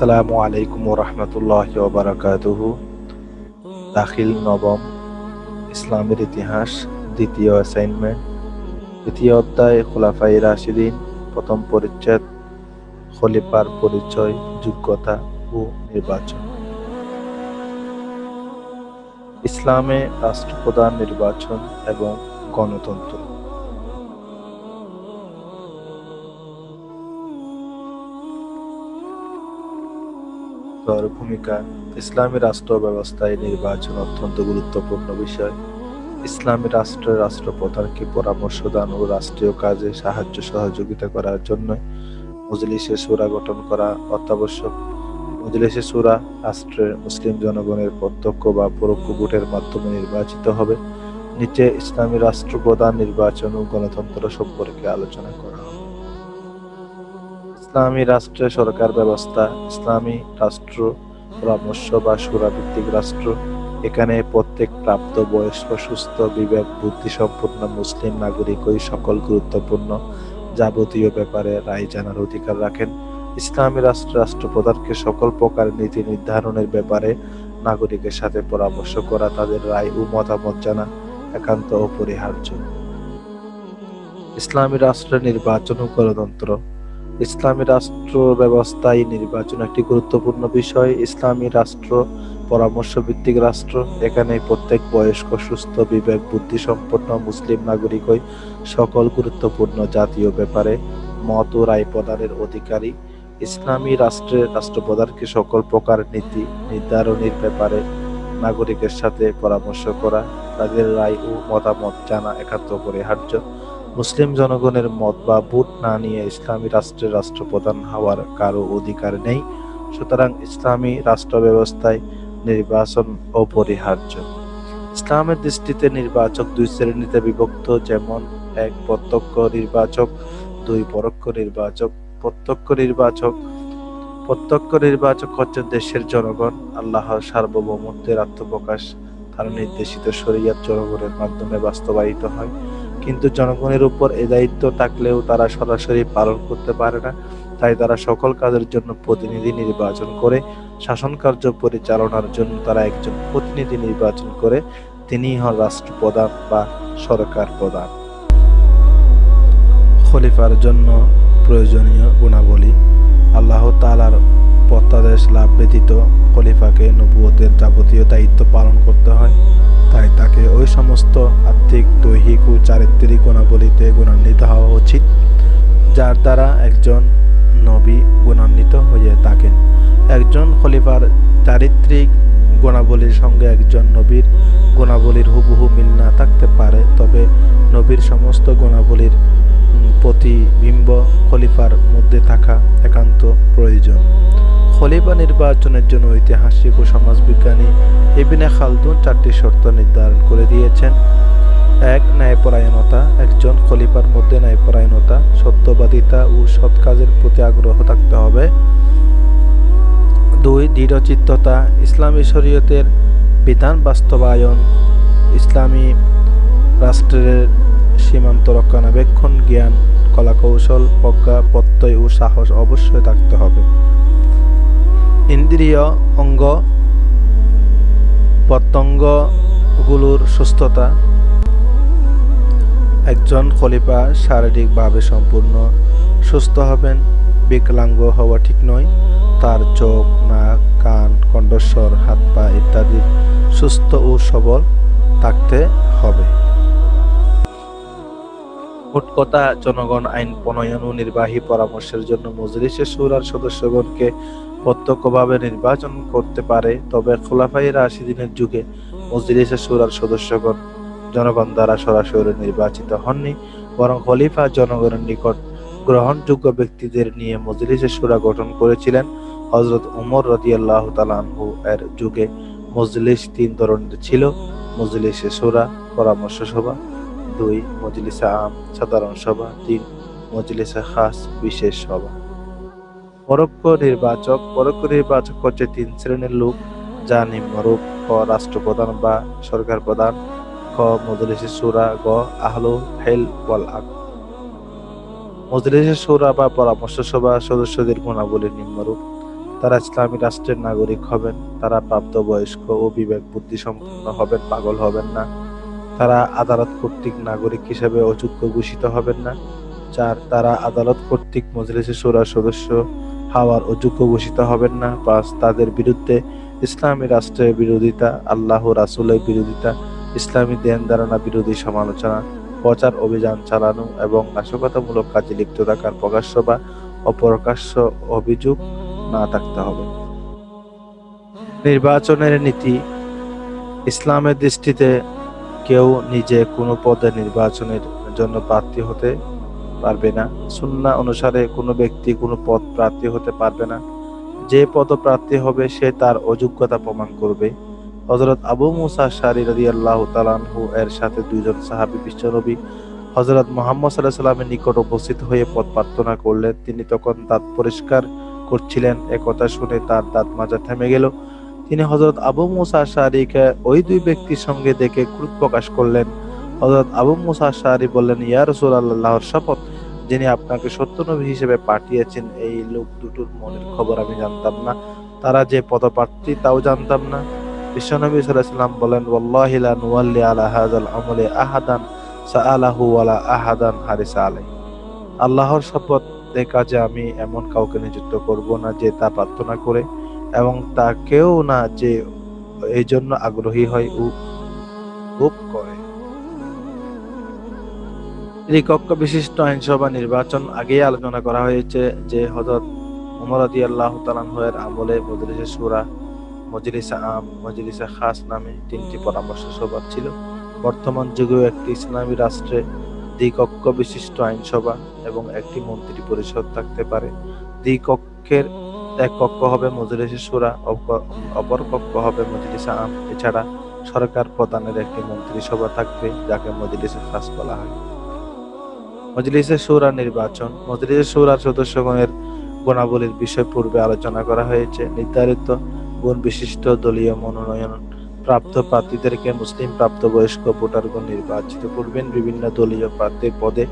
আসসালামু আলাইকুম ও রহমতুল্লাহ বারাকাতুহু দাখিল নবম ইসলামের ইতিহাস, দ্বিতীয় অ্যাসাইনমেন্ট দ্বিতীয় অধ্যায় খোলাফাই রাশিদিন, প্রথম পরিচ্ছেদ, খলিফার পরিচয়, যোগ্যতা ও নির্বাচন। ইসলামে রাষ্ট্রপ্রধান নির্বাচন এবং গণতন্ত্র। তার ভূমিকা। ইসলামী রাষ্ট্র ব্যবস্থায় নির্বাচন অত্যন্ত গুরুত্বপূর্ণ বিষয়। ইসলামী রাষ্ট্রের রাষ্ট্রপ্রধানকে পরামর্শ দান ও রাষ্ট্রীয় কাজে সাহায্য সহযোগিতা করার জন্য মজলিসে সুরা গঠন করা অত্যাবশ্যক। মজলিসে সুরা রাষ্ট্রের মুসলিম জনগণের প্রত্যক্ষ বা পরোক্ষ ভোটের মাধ্যমে নির্বাচিত হবে। নিচে ইসলামী রাষ্ট্রপ্রধান নির্বাচন ও গণতন্ত্র সম্পর্কে আলোচনা করা হবে। ইসলামী রাষ্ট্রের সরকার ব্যবস্থা, ইসলামী রাষ্ট্র, পরামর্শ বা সুরাভিত্তিক রাষ্ট্র। এখানে প্রত্যেক প্রাপ্ত, বয়স্ক, সুস্থ, বিবেক বুদ্ধি সম্পন্ন মুসলিম নাগরিকই সকল গুরুত্বপূর্ণ যাবতীয় ব্যাপারে রায় জানার অধিকার রাখেন। ইসলামী রাষ্ট্র, রাষ্ট্রপ্রধানকে সকল প্রকার নীতি নির্ধারণের ব্যাপারে নাগরিকের সাথে পরামর্শ করা তাদের রায় ও মতামত জানা একান্ত অপরিহার্য। ইসলামী রাষ্ট্রের নির্বাচন ও গণতন্ত্র ইসলামী রাষ্ট্র ব্যবস্থায় নির্বাচন একটি গুরুত্বপূর্ণ বিষয়। ইসলামী রাষ্ট্র পরামর্শ ভিত্তিক রাষ্ট্র। এখানে প্রত্যেক বয়স্ক, সুস্থ, বিবেক বুদ্ধি সম্পন্ন মুসলিম নাগরিকই সকল গুরুত্বপূর্ণ জাতীয় ব্যাপারে মত ও রায় প্রদানের অধিকারী। ইসলামী রাষ্ট্রের রাষ্ট্রপ্রধানকে সকল প্রকার নীতি, নির্ধারণের ব্যাপারে নাগরিকের সাথে পরামর্শ করা, তাদের রায় ও মতামত জানা একান্ত অপরিহার্য মুসলিম জনগণের মত বা ভোট না নিয়ে ইসলামী রাষ্ট্রের রাষ্ট্রপ্রধান হওয়ার কারও অধিকার নেই। সুতরাং ইসলামী রাষ্ট্র ব্যবস্থায় নির্বাচন অপরিহার্য। ইসলামের দৃষ্টিতে নির্বাচক দুই শ্রেণীতে বিভক্ত, যেমন এক প্রত্যক্ষ নির্বাচক, দুই পরোক্ষ নির্বাচক। প্রত্যক্ষ নির্বাচক প্রত্যক্ষ নির্বাচক হচ্ছে দেশের জনগণ আল্লাহর সার্বভৌমত্বের আত্মপ্রকাশ, তার নির্দেশিত শরিয়াত জনগণের মাধ্যমে বাস্তবায়িত হয়। কিন্তু জনগণের উপর এ দায়িত্ব থাকলেও তারা সরাসরি পালন করতে পারে না। তাই তারা সকল কাজের জন্য প্রতিনিধি নির্বাচন করে, শাসন কার্য পরিচালনার জন্য তারা একজন প্রতিনিধি নির্বাচন করে। তিনি হন রাষ্ট্রপ্রধান বা সরকার প্রধান। খলিফার জন্য প্রয়োজনীয় গুণাবলী আল্লাহ তালার প্রত্যাদেশ লাভ ব্যতীত খলিফাকে নবুয়তের যাবতীয় দায়িত্ব পালন করতে হয়। তাই তাকে ওই সমস্ত আর্থিক, দৈহিক ও চারিত্রিক গুণাবলীতে গুণান্বিত হওয়া উচিত, যার দ্বারা একজন নবী গুণান্বিত হয়ে থাকেন। একজন খলিফার চারিত্রিক গুণাবলীর সঙ্গে একজন নবীর গুণাবলীর হুবহু মিল না থাকতে পারে, তবে নবীর সমস্ত গুণাবলীর প্রতিবিম্ব খলিফার মধ্যে থাকা একান্ত প্রয়োজন। খলিফা নির্বাচনের জন্য ঐতিহাসিক ও সমাজবিজ্ঞানী এবিনে খালদুন চারটি শর্ত নির্ধারণ করে দিয়েছেন। এক, ন্যায়পরায়ণতা। একজন খলিফার মধ্যে ন্যায়পরায়ণতা, সত্যবাদিতা ও সৎ কাজের প্রতি আগ্রহ থাকতে হবে। দুই, দৃঢ়চিত্ততা। ইসলামী শরীয়তের বিধান বাস্তবায়ন। ইসলামী রাষ্ট্রের সীমান্ত রক্ষণাবেক্ষণ, জ্ঞান, কলাকৌশল, প্রজ্ঞা, প্রত্যয় ও সাহস অবশ্যই থাকতে হবে। ইন্দ্রিয় অঙ্গ প্রত্যঙ্গগুলোর সুস্থতা। একজন খলিফা শারীরিকভাবে সম্পূর্ণ সুস্থ হবেন, বিকলাঙ্গ হওয়া ঠিক নয়। তার চোখ, নাক, কান, কণ্ঠস্বর, হাত, পা ইত্যাদি সুস্থ ও সবল থাকতে হবে। মোট জনগণ আইন প্রণয়ন ও নির্বাহী পরামর্শের জন্য মজলিসের সুরার সদস্যগণকে প্রত্যক্ষভাবে নির্বাচন করতে পারে, তবে খোলাফাই রাশিদিনের যুগে মজলিসের সুরার সদস্যগণ, জনগণ দ্বারা সরাসরি নির্বাচিত হননি, বরং খলিফা জনগণের নিকট গ্রহণযোগ্য ব্যক্তিদের নিয়ে মজলিসের সুরা গঠন করেছিলেন। হজরত উমর রদিয়াল্লাহ তালানহু এর যুগে মজলিস তিন ধরনের ছিল, মজলিসে সুরা, পরামর্শ সভা, দুই মজলিসে আম, সাধারণ সভা, তিন মজলিসে খাস, বিশেষ সভা। পরোক্ষ নির্বাচক পরোক্ষ নির্বাচক হচ্ছে তিন শ্রেণির লোক, যা নিম্নরূপ ক রাষ্ট্রপ্রধান বা সরকার প্রধান খ, মজলিসে সুরা, গ, আহলু হেল ওয়াল আক মজলিসে সুরা বা পরামর্শ সভা সদস্যদের গুণাবলী নিম্নরূপ। তারা ইসলামী রাষ্ট্রের নাগরিক হবেন, তারা প্রাপ্তবয়স্ক ও বিবেক বুদ্ধি সম্পন্ন হবেন, পাগল হবেন না। তারা আদালত কর্তৃক নাগরিক হিসেবে অযোগ্য ঘোষিত হবেন না। চার, তারা আদালত কর্তৃক মজলিসে সুরার সদস্য হওয়ার অযোগ্য ঘোষিত হবেন না। পাঁচ তাদের বিরুদ্ধে ইসলামী রাষ্ট্রের বিরোধিতা, আল্লাহ রাসুলের বিরোধিতা, ইসলামী দেন ধারণা বিরোধী সমালোচনা, প্রচার অভিযান চালানো এবং নাশকতামূলক কাজে লিপ্ত থাকার প্রকাশ্য বা অপ্রকাশ্য অভিযোগ না থাকতে হবে। নির্বাচনের নীতি, ইসলামের দৃষ্টিতে কেউ নিজে কোনো পদে নির্বাচনের জন্য প্রার্থী হতে পারবে না। সুন্না অনুসারে কোনো ব্যক্তি কোনো পদ প্রার্থী হতে পারবে না। যে পদ প্রার্থী হবে, সে তার অযোগ্যতা প্রমাণ করবে। হজরত আবু মুসা শারি রদি আল্লাহ তালানহু এর সাথে দুইজন সাহাবি বিশ্বনবী হজরত মোহাম্মদ সাল্লাহ সাল্লামের নিকট উপস্থিত হয়ে পদ প্রার্থনা করলেন। তিনি তখন দাঁত পরিষ্কার করছিলেন। একথা শুনে তার দাঁত মাজা থেমে গেল। তিনি হজরত আবু মুসা শাহরিকে ওই দুই ব্যক্তির সঙ্গে দেখে ক্রোধ প্রকাশ করলেন। হজরত আবু মুসা শাহরি বললেন ইয়া রসুল আল্লাহর শপথ যিনি আপনাকে সত্যনবী হিসেবে পাঠিয়েছেন এই লোক দুটোর মনের খবর আমি জানতাম না তারা যে পদপ্রার্থী তাও জানতাম না বিশ্বনবী সাল্লাম বলেন আলা হাযাল আমলে আহাদান আহাদান আলাই আল্লাহর শপথ এ কাজে আমি এমন কাউকে নিযুক্ত করব না যে তা প্রার্থনা করে এবং তা কেউ না যে এই জন্য আগ্রহী হয় ও করে কক্ষ বিশিষ্ট আইনসভা নির্বাচন আগেই আলোচনা করা হয়েছে যে হজরত উমর আদি আল্লাহ তালানহের আমলে মজলিসে সুরা মজলিসা আম, মজলিসা খাস নামে তিনটি পরামর্শ সভা ছিল। বর্তমান যুগেও একটি ইসলামী রাষ্ট্রে দ্বিকক্ষ বিশিষ্ট আইনসভা এবং একটি মন্ত্রী পরিষদ থাকতে পারে। দ্বিকক্ষের এক কক্ষ হবে মজলিসে সুরা অপর কক্ষ হবে মজলিসা আম। এছাড়া সরকার প্রধানের একটি মন্ত্রিসভা থাকবে, যাকে মজলিসে খাস বলা হয়। মজলিসে সুরা নির্বাচন, মজলিসে সুরার সদস্যগণের গুণাবলীর বিষয় পূর্বে আলোচনা করা হয়েছে। নির্ধারিত গুণ বিশিষ্ট দলীয় মনোনয়ন প্রাপ্ত প্রার্থীদেরকে মুসলিম প্রাপ্তবয়স্ক ভোটারগণ নির্বাচিত করবেন। বিভিন্ন দলীয় প্রার্থীর পদে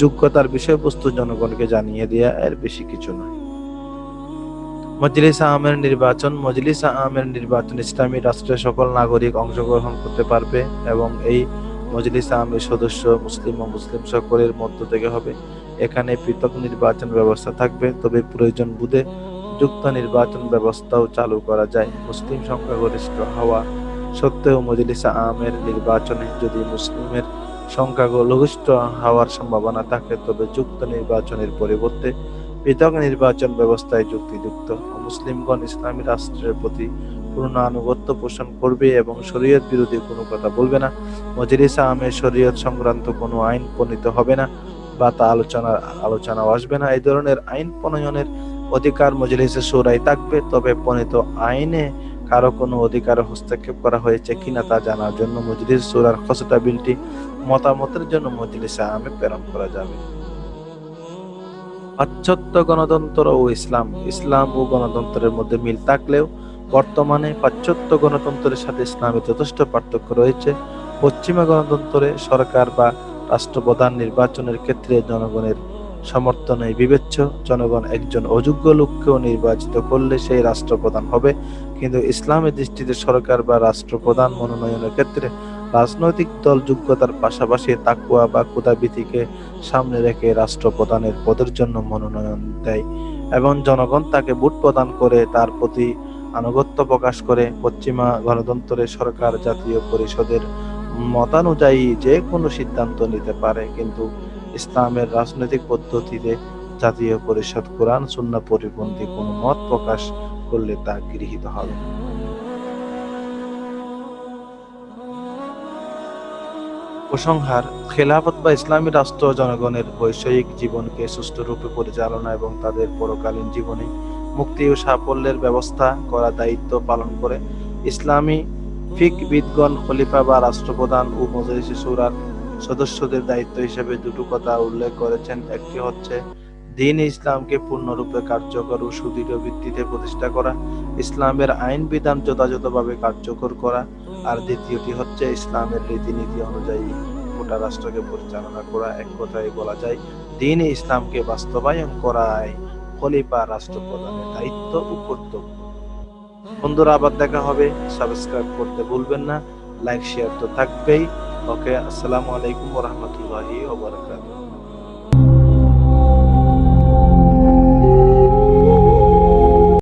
যোগ্যতার বিষয়বস্তু জনগণকে জানিয়ে দেয়া এর বেশি কিছু নয়। মজলিস আহমের নির্বাচন, মজলিস আহমের নির্বাচন ইসলামী রাষ্ট্রের সকল নাগরিক অংশগ্রহণ করতে পারবে এবং এই মজলিস আহমের সদস্য, মুসলিম ও মুসলিম সকলের মধ্য থেকে হবে। এখানে পৃথক নির্বাচন ব্যবস্থা থাকবে, তবে প্রয়োজন বুধে যুক্ত নির্বাচন ব্যবস্থাও চালু করা যায়। মুসলিম সংখ্যাগরিষ্ঠ হওয়া সত্ত্বেও মজলিসা আমের নির্বাচনে যদি মুসলিমের সংখ্যাগরিষ্ঠ হওয়ার সম্ভাবনা থাকে, তবে যুক্ত নির্বাচনের পরিবর্তে পৃথক নির্বাচন ব্যবস্থায় যুক্তিযুক্ত মুসলিমগণ ইসলামী রাষ্ট্রের প্রতি পূর্ণ আনুগত্য পোষণ করবে এবং শরীয়ত বিরোধী কোনো কথা বলবে না। মজলিসা আমের শরীয়ত সংক্রান্ত কোনো আইন প্রণীত হবে না বা তা আলোচনার আলোচনাও আসবে না। এই ধরনের আইন প্রণয়নের অধিকার মজলিসে সুরাই থাকবে, তবে প্রণীত আইনে কারও কোনো অধিকার হস্তক্ষেপ করা হয়েছে কিনা তা জানার জন্য মজলিস সুরার খসড়া বিলটি মতামতের জন্য মজলিসে আমে প্রেরণ করা যাবে। পাশ্চাত্য গণতন্ত্র ও ইসলাম ইসলাম ও গণতন্ত্রের মধ্যে মিল থাকলেও বর্তমানে পাশ্চাত্য গণতন্ত্রের সাথে ইসলামের যথেষ্ট পার্থক্য রয়েছে। পশ্চিমা গণতন্ত্রে সরকার বা রাষ্ট্রপ্রধান নির্বাচনের ক্ষেত্রে জনগণের সমর্থনে বিবেচ্য, জনগণ একজন অযোগ্য লোককেও নির্বাচিত করলে সেই রাষ্ট্রপ্রধান হবে। কিন্তু ইসলামের দৃষ্টিতে সরকার বা রাষ্ট্রপ্রধান মনোনয়নের ক্ষেত্রে রাজনৈতিক দল যোগ্যতার পাশাপাশি তাকুয়া বা কুদাবিধিকে সামনে রেখে রাষ্ট্রপ্রধানের পদের জন্য মনোনয়ন দেয় এবং জনগণ তাকে ভোট প্রদান করে তার প্রতি আনুগত্য প্রকাশ করে পশ্চিমা গণতন্ত্রে সরকার জাতীয় পরিষদের মতানুযায়ী যে কোনো সিদ্ধান্ত নিতে পারে, কিন্তু ইসলামের রাজনৈতিক পদ্ধতিতে জাতীয় পরিষদ কোরআন, সুন্না পরিপন্থী কোন মত প্রকাশ করলে তা গৃহীত হবে। উপসংহার খেলাফত বা ইসলামী রাষ্ট্র জনগণের বৈষয়িক জীবনকে সুষ্ঠুরূপে পরিচালনা এবং তাদের পরকালীন জীবনে মুক্তি ও সাফল্যের ব্যবস্থা করা দায়িত্ব পালন করে ইসলামী ফিকবিদগণ খলিফা বা রাষ্ট্রপ্রধান ও মজলিসে সুরার সদস্যদের দায়িত্ব হিসেবে দুটো কথা উল্লেখ করেছেন। একটি হচ্ছে, দিন ইসলামকে পূর্ণরূপে কার্যকর ও সুদৃঢ় ভিত্তিতে প্রতিষ্ঠা করা, ইসলামের আইন বিধান যথাযথভাবে কার্যকর করা, আর দ্বিতীয়টি হচ্ছে, ইসলামের রীতিনীতি অনুযায়ী গোটা রাষ্ট্রকে পরিচালনা করা। এক কথায় বলা যায়, দিন ইসলামকে বাস্তবায়ন করায়। খলিফা রাষ্ট্রপ্রধানের দায়িত্ব ও কর্তব্য। বন্ধুরা, আবার দেখা হবে। সাবস্ক্রাইব করতে ভুলবেন না। লাইক, শেয়ার তো থাকবেই। ওকে, আসসালামু আলাইকুম রহমতুল্লাহি ওবরাকাতুহ